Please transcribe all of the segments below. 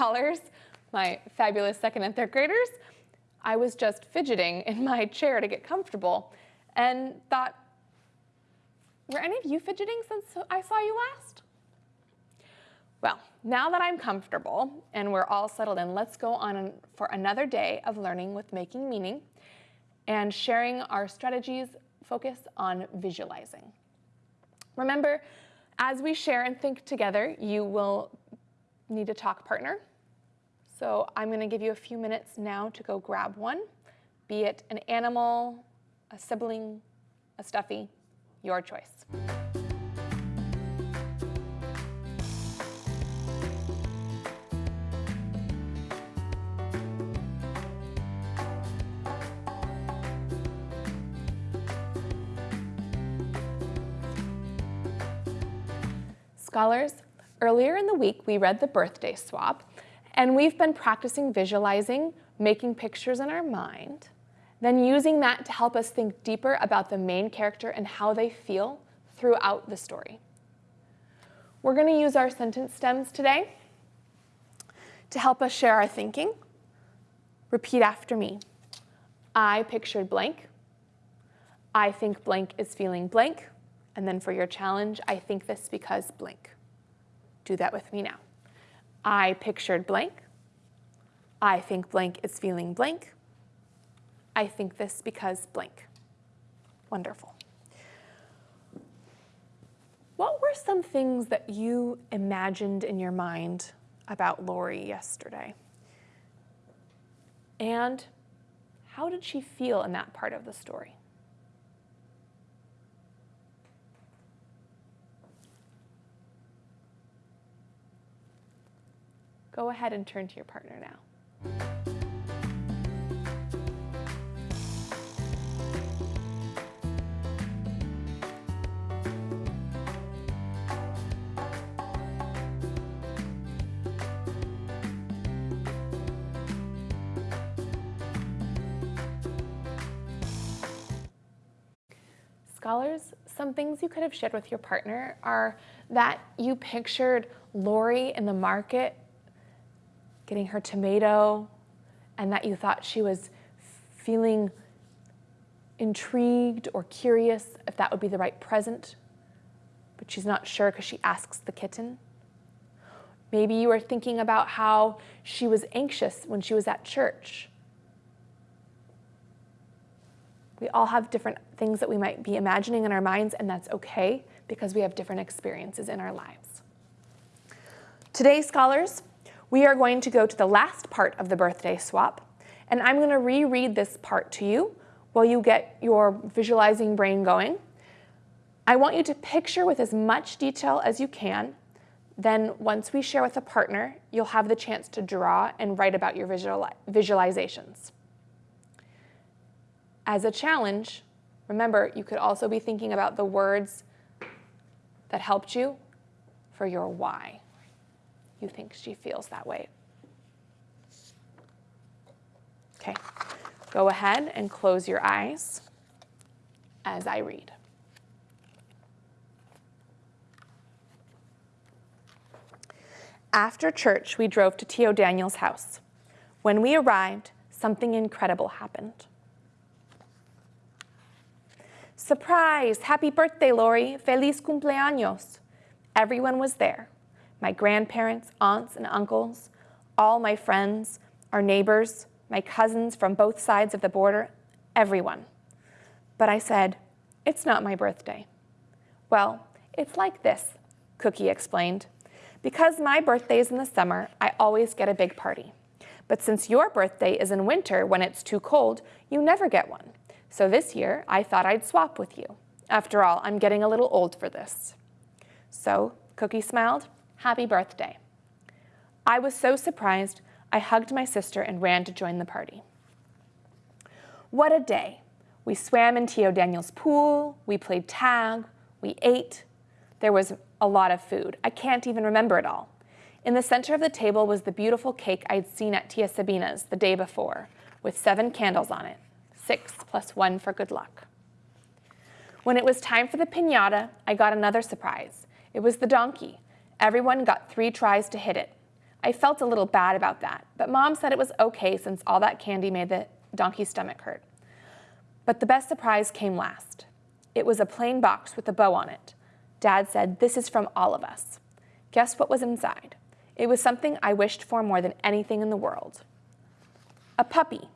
Scholars, my fabulous second and third graders. I was just fidgeting in my chair to get comfortable and thought, were any of you fidgeting since I saw you last? Well, now that I'm comfortable and we're all settled in, let's go on for another day of learning with Making Meaning and sharing our strategies focused on visualizing. Remember, as we share and think together, you will need a talk partner. So I'm going to give you a few minutes now to go grab one, be it an animal, a sibling, a stuffy, your choice. Scholars, earlier in the week we read the birthday swap, and we've been practicing visualizing, making pictures in our mind, then using that to help us think deeper about the main character and how they feel throughout the story. We're going to use our sentence stems today to help us share our thinking. Repeat after me. I pictured blank. I think blank is feeling blank. And then for your challenge, I think this because blank. Do that with me now. I pictured blank. I think blank is feeling blank. I think this because blank. Wonderful. What were some things that you imagined in your mind about Lori yesterday? And how did she feel in that part of the story? Go ahead and turn to your partner now. Scholars, some things you could have shared with your partner are that you pictured Lori in the market getting her tomato and that you thought she was feeling intrigued or curious if that would be the right present, but she's not sure because she asks the kitten. Maybe you were thinking about how she was anxious when she was at church. We all have different things that we might be imagining in our minds, and that's okay because we have different experiences in our lives. Today, scholars, we are going to go to the last part of the birthday swap, and I'm going to reread this part to you while you get your visualizing brain going. I want you to picture with as much detail as you can. Then once we share with a partner, you'll have the chance to draw and write about your visual visualizations. As a challenge, remember, you could also be thinking about the words that helped you for your why you think she feels that way. Okay, go ahead and close your eyes as I read. After church, we drove to Tio Daniel's house. When we arrived, something incredible happened. Surprise! Happy birthday, Lori! Feliz cumpleaños! Everyone was there my grandparents, aunts, and uncles, all my friends, our neighbors, my cousins from both sides of the border, everyone. But I said, it's not my birthday. Well, it's like this, Cookie explained. Because my birthday is in the summer, I always get a big party. But since your birthday is in winter when it's too cold, you never get one. So this year, I thought I'd swap with you. After all, I'm getting a little old for this. So Cookie smiled happy birthday. I was so surprised, I hugged my sister and ran to join the party. What a day. We swam in Tio Daniel's pool, we played tag, we ate. There was a lot of food. I can't even remember it all. In the center of the table was the beautiful cake I'd seen at Tia Sabina's the day before, with seven candles on it, six plus one for good luck. When it was time for the pinata, I got another surprise. It was the donkey, Everyone got three tries to hit it. I felt a little bad about that, but mom said it was okay since all that candy made the donkey's stomach hurt. But the best surprise came last. It was a plain box with a bow on it. Dad said, This is from all of us. Guess what was inside? It was something I wished for more than anything in the world. A puppy.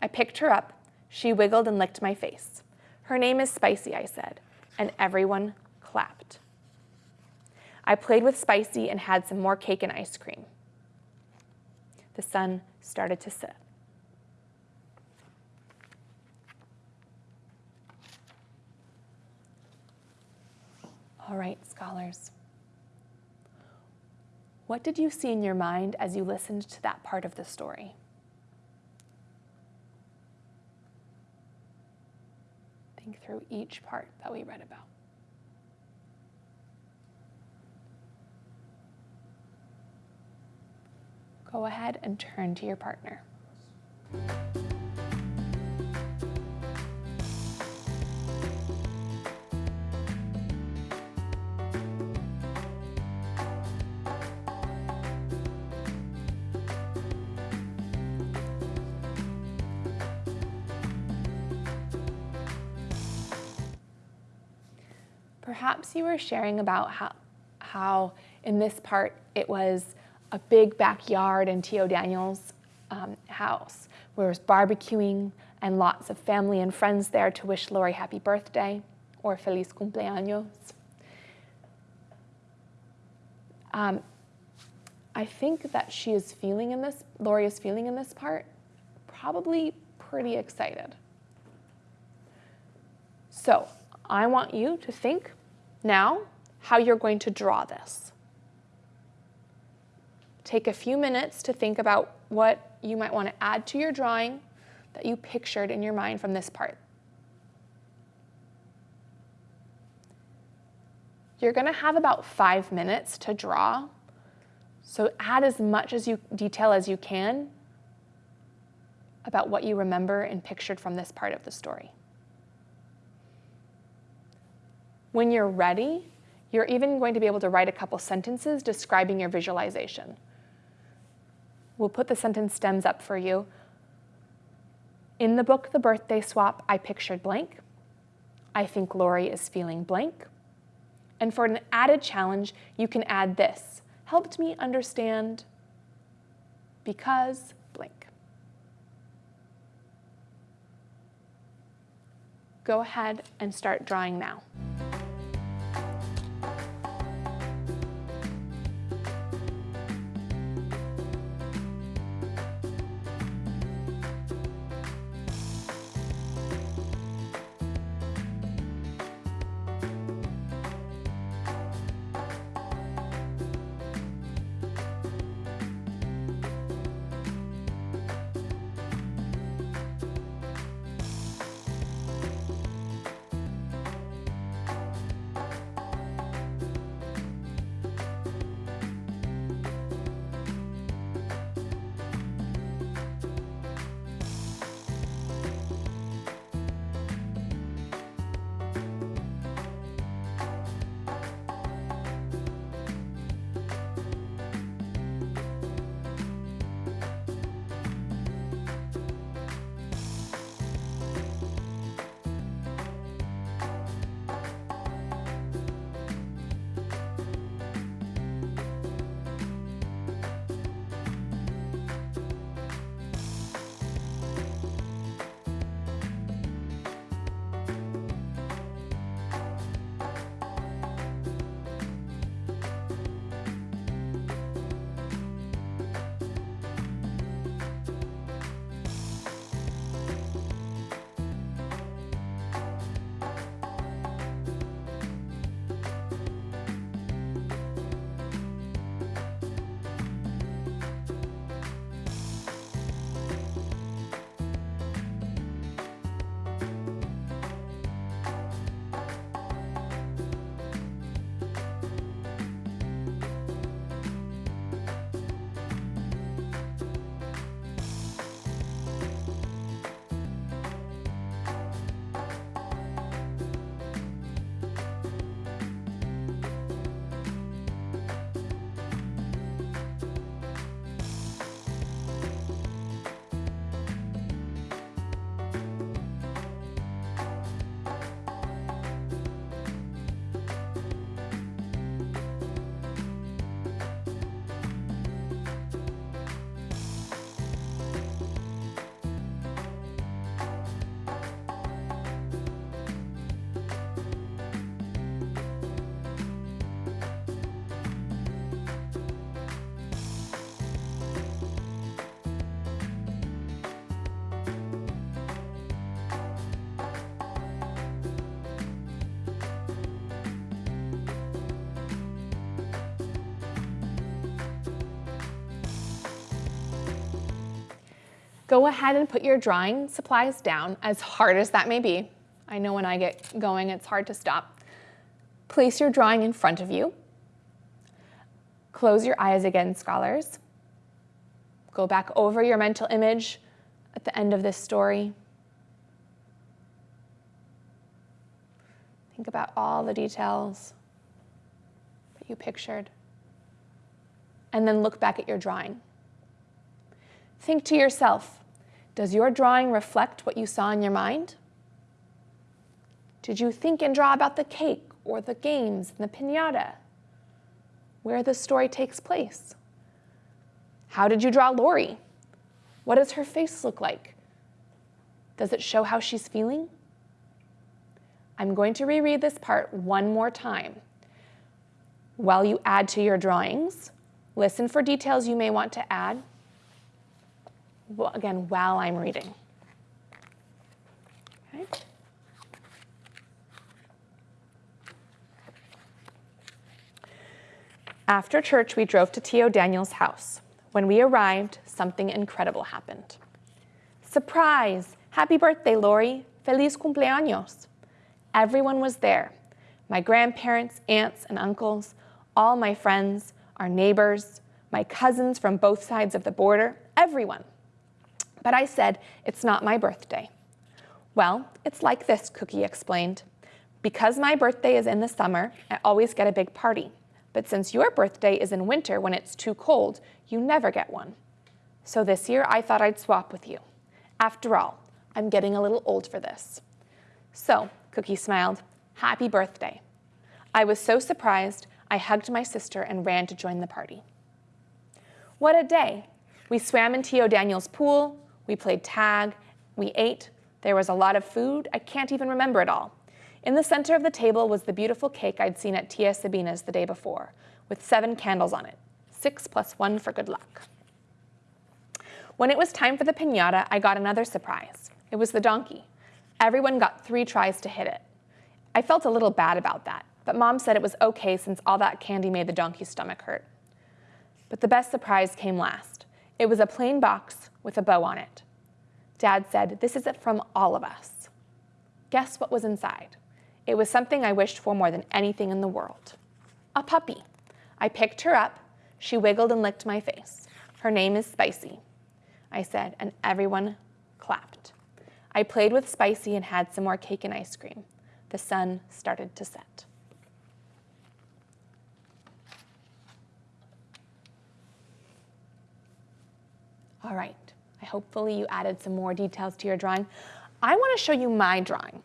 I picked her up. She wiggled and licked my face. Her name is Spicy, I said, and everyone clapped. I played with Spicy and had some more cake and ice cream. The sun started to set. All right, scholars. What did you see in your mind as you listened to that part of the story? Think through each part that we read about. Go ahead and turn to your partner. Perhaps you were sharing about how, how in this part it was a big backyard in Tio Daniel's um, house where it was barbecuing and lots of family and friends there to wish Lori happy birthday or feliz cumpleaños. Um, I think that she is feeling in this, Lori is feeling in this part, probably pretty excited. So I want you to think now, how you're going to draw this. Take a few minutes to think about what you might want to add to your drawing that you pictured in your mind from this part. You're going to have about five minutes to draw, so add as much as you detail as you can about what you remember and pictured from this part of the story. When you're ready, you're even going to be able to write a couple sentences describing your visualization. We'll put the sentence stems up for you. In the book, The Birthday Swap, I pictured blank. I think Lori is feeling blank. And for an added challenge, you can add this. Helped me understand because blank. Go ahead and start drawing now. Go ahead and put your drawing supplies down, as hard as that may be. I know when I get going, it's hard to stop. Place your drawing in front of you. Close your eyes again, scholars. Go back over your mental image at the end of this story. Think about all the details that you pictured. And then look back at your drawing. Think to yourself, does your drawing reflect what you saw in your mind? Did you think and draw about the cake or the games and the pinata? Where the story takes place? How did you draw Lori? What does her face look like? Does it show how she's feeling? I'm going to reread this part one more time. While you add to your drawings, listen for details you may want to add. Again, while I'm reading. Okay. After church, we drove to Tio Daniel's house. When we arrived, something incredible happened. Surprise! Happy birthday, Lori! Feliz cumpleaños! Everyone was there. My grandparents, aunts, and uncles, all my friends, our neighbors, my cousins from both sides of the border, everyone. But I said, it's not my birthday. Well, it's like this, Cookie explained. Because my birthday is in the summer, I always get a big party. But since your birthday is in winter when it's too cold, you never get one. So this year I thought I'd swap with you. After all, I'm getting a little old for this. So, Cookie smiled, happy birthday. I was so surprised, I hugged my sister and ran to join the party. What a day. We swam in Tio Daniel's pool, we played tag, we ate, there was a lot of food, I can't even remember it all. In the center of the table was the beautiful cake I'd seen at Tia Sabina's the day before, with seven candles on it, six plus one for good luck. When it was time for the pinata, I got another surprise. It was the donkey. Everyone got three tries to hit it. I felt a little bad about that, but mom said it was okay since all that candy made the donkey's stomach hurt. But the best surprise came last. It was a plain box with a bow on it. Dad said, this is it from all of us. Guess what was inside? It was something I wished for more than anything in the world. A puppy. I picked her up. She wiggled and licked my face. Her name is Spicy, I said, and everyone clapped. I played with Spicy and had some more cake and ice cream. The sun started to set. All right, hopefully you added some more details to your drawing. I wanna show you my drawing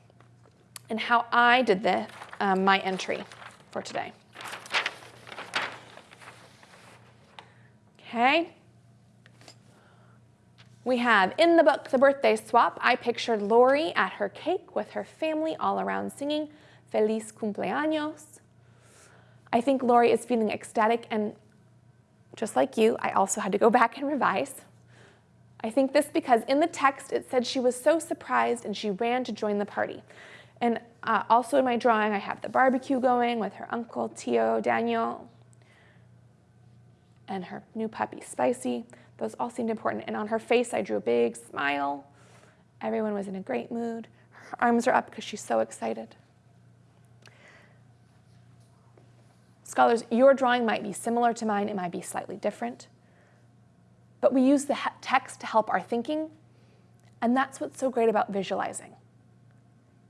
and how I did the, um, my entry for today. Okay. We have in the book, The Birthday Swap, I pictured Lori at her cake with her family all around singing Feliz cumpleaños. I think Lori is feeling ecstatic and just like you, I also had to go back and revise. I think this because in the text it said she was so surprised and she ran to join the party. And uh, also in my drawing, I have the barbecue going with her uncle, Tio Daniel, and her new puppy, Spicy. Those all seemed important. And on her face, I drew a big smile. Everyone was in a great mood. Her arms are up because she's so excited. Scholars, your drawing might be similar to mine. It might be slightly different. But we use the text to help our thinking. And that's what's so great about visualizing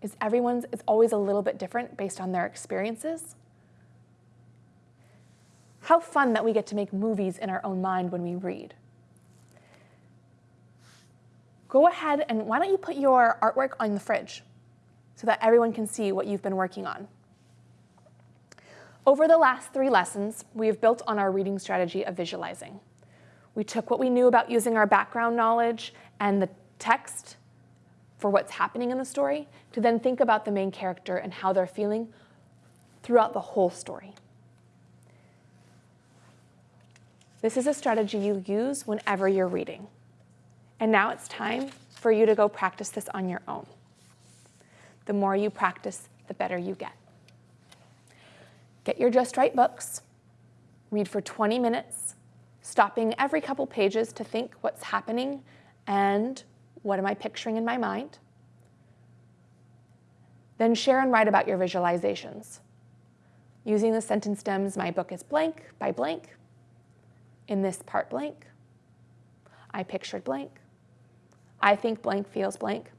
is everyone's is always a little bit different based on their experiences. How fun that we get to make movies in our own mind when we read. Go ahead and why don't you put your artwork on the fridge so that everyone can see what you've been working on. Over the last three lessons, we have built on our reading strategy of visualizing. We took what we knew about using our background knowledge and the text for what's happening in the story to then think about the main character and how they're feeling throughout the whole story. This is a strategy you use whenever you're reading. And now it's time for you to go practice this on your own. The more you practice, the better you get. Get your Just Right books, read for 20 minutes, stopping every couple pages to think what's happening and what am I picturing in my mind? Then share and write about your visualizations. Using the sentence stems, my book is blank by blank. In this part blank, I pictured blank. I think blank feels blank.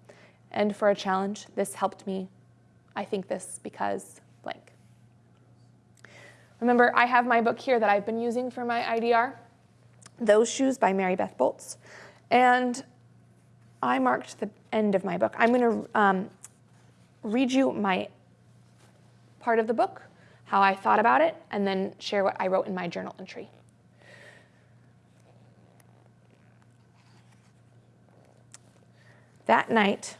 And for a challenge, this helped me. I think this because blank. Remember, I have my book here that I've been using for my IDR, Those Shoes by Maribeth Boelts. And I marked the end of my book. I'm going to um, read you my part of the book, how I thought about it, and then share what I wrote in my journal entry. That night,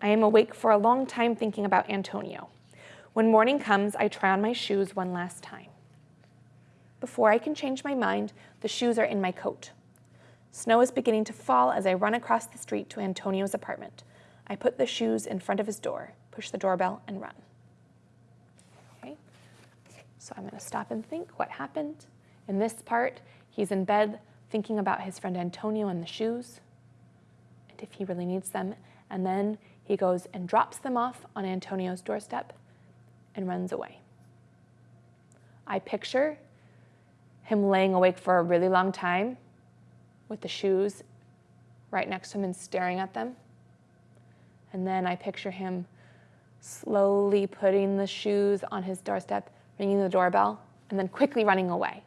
I am awake for a long time thinking about Antonio. When morning comes, I try on my shoes one last time. Before I can change my mind, the shoes are in my coat. Snow is beginning to fall as I run across the street to Antonio's apartment. I put the shoes in front of his door, push the doorbell, and run. Okay, so I'm gonna stop and think what happened. In this part, he's in bed thinking about his friend Antonio and the shoes, and if he really needs them, and then he goes and drops them off on Antonio's doorstep and runs away. I picture him laying awake for a really long time with the shoes right next to him and staring at them. And then I picture him slowly putting the shoes on his doorstep, ringing the doorbell, and then quickly running away.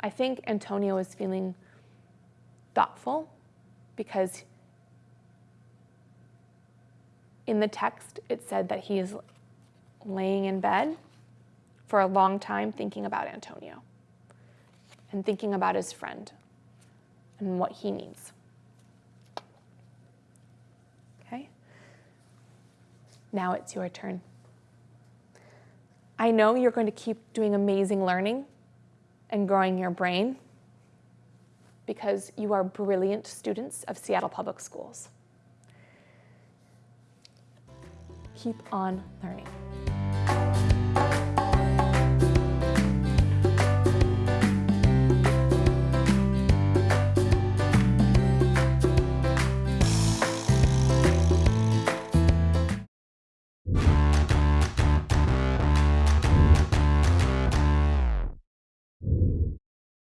I think Antonio is feeling thoughtful because in the text it said that he is laying in bed for a long time thinking about Antonio and thinking about his friend and what he needs. Okay? Now it's your turn. I know you're going to keep doing amazing learning and growing your brain because you are brilliant students of Seattle Public Schools. Keep on learning.